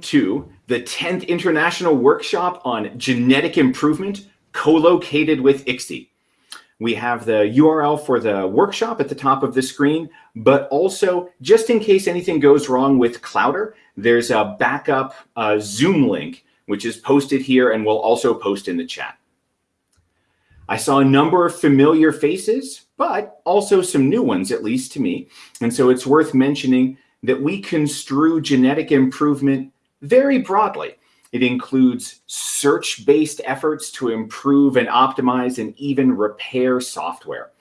to the 10th International Workshop on Genetic Improvement, co-located with ICSE. We have the URL for the workshop at the top of the screen, but also just in case anything goes wrong with Clowdr, there's a backup uh, Zoom link, which is posted here and we'll also post in the chat. I saw a number of familiar faces, but also some new ones, at least to me. And so it's worth mentioning that we construe genetic improvement very broadly. It includes search-based efforts to improve and optimize and even repair software.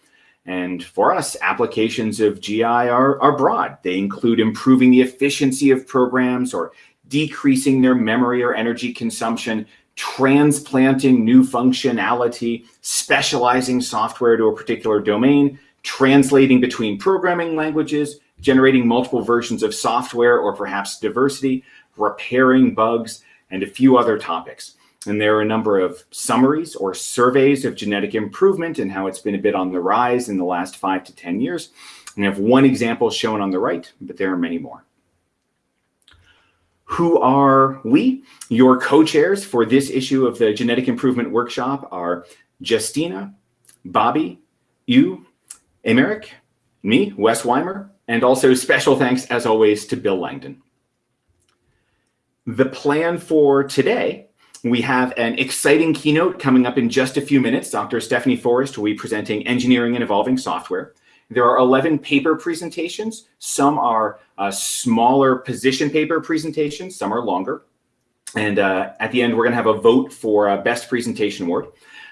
And for us, applications of GI are, are broad. They include improving the efficiency of programs or decreasing their memory or energy consumption, transplanting new functionality, specializing software to a particular domain, translating between programming languages, generating multiple versions of software or perhaps diversity, repairing bugs, and a few other topics. And there are a number of summaries or surveys of genetic improvement and how it's been a bit on the rise in the last five to 10 years. And I have one example shown on the right, but there are many more. Who are we? Your co-chairs for this issue of the Genetic Improvement Workshop are Justyna, Bobby, Yu, Aymeric, me, Wes Weimer, and also special thanks, as always, to Bill Langdon. The plan for today, we have an exciting keynote coming up in just a few minutes. Dr. Stephanie Forrest will be presenting Engineering and Evolving Software. There are 11 paper presentations. Some are uh, smaller position paper presentations, some are longer. And uh, at the end, we're gonna have a vote for a Best Presentation Award.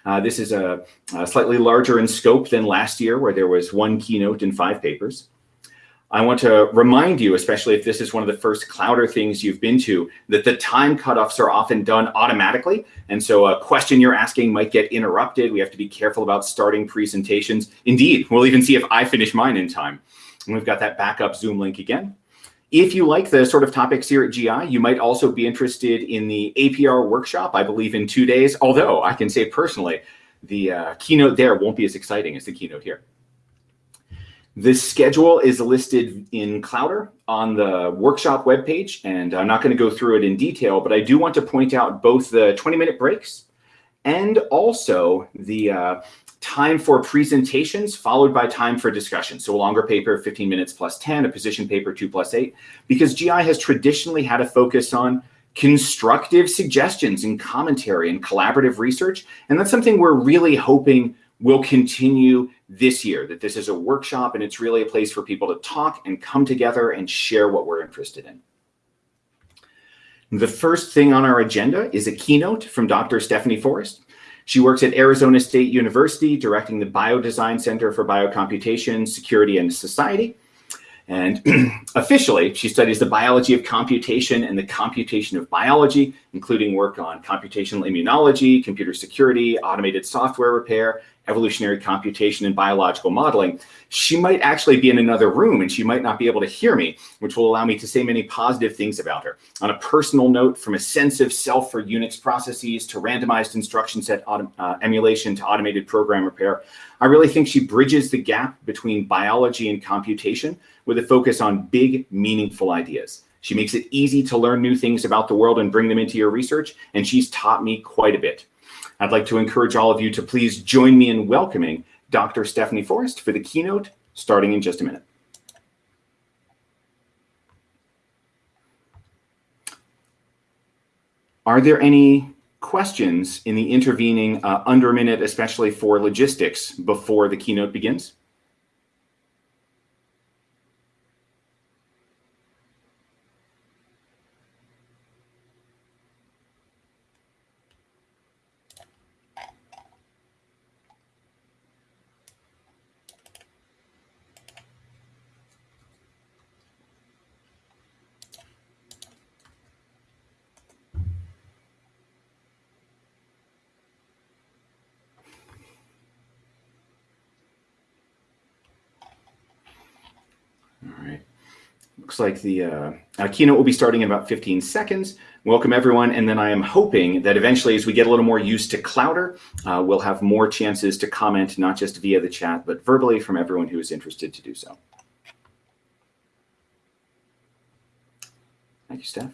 Uh, this is a, a slightly larger in scope than last year where there was one keynote and five papers. I want to remind you, especially if this is one of the first Clowdr things you've been to, that the time cutoffs are often done automatically. And so a question you're asking might get interrupted. We have to be careful about starting presentations. Indeed, we'll even see if I finish mine in time. And we've got that backup Zoom link again. If you like the sort of topics here at GI, you might also be interested in the APR workshop, I believe in two days, although I can say personally, the uh, keynote there won't be as exciting as the keynote here. This schedule is listed in Clowdr on the workshop webpage, and I'm not going to go through it in detail, but I do want to point out both the 20-minute breaks and also the uh, time for presentations followed by time for discussion. So a longer paper, 15 minutes plus 10, a position paper, 2 plus 8, because GI has traditionally had a focus on constructive suggestions and commentary and collaborative research. And that's something we're really hoping will continue this year, that this is a workshop and it's really a place for people to talk and come together and share what we're interested in. The first thing on our agenda is a keynote from Dr. Stephanie Forrest. She works at Arizona State University, directing the Biodesign Center for Biocomputation, Security, and Society. And officially, she studies the biology of computation and the computation of biology, including work on computational immunology, computer security, automated software repair, evolutionary computation and biological modeling, she might actually be in another room and she might not be able to hear me, which will allow me to say many positive things about her. On a personal note, from a sense of self for Unix processes to randomized instruction set uh, emulation to automated program repair, I really think she bridges the gap between biology and computation with a focus on big, meaningful ideas. She makes it easy to learn new things about the world and bring them into your research, and she's taught me quite a bit. I'd like to encourage all of you to please join me in welcoming Dr. Stephanie Forrest for the keynote starting in just a minute. Are there any questions in the intervening uh, under a minute, especially for logistics before the keynote begins? Looks like the uh, uh, keynote will be starting in about 15 seconds. Welcome everyone. And then I am hoping that eventually as we get a little more used to Clowdr, uh, we'll have more chances to comment, not just via the chat, but verbally from everyone who is interested to do so. Thank you, Steph.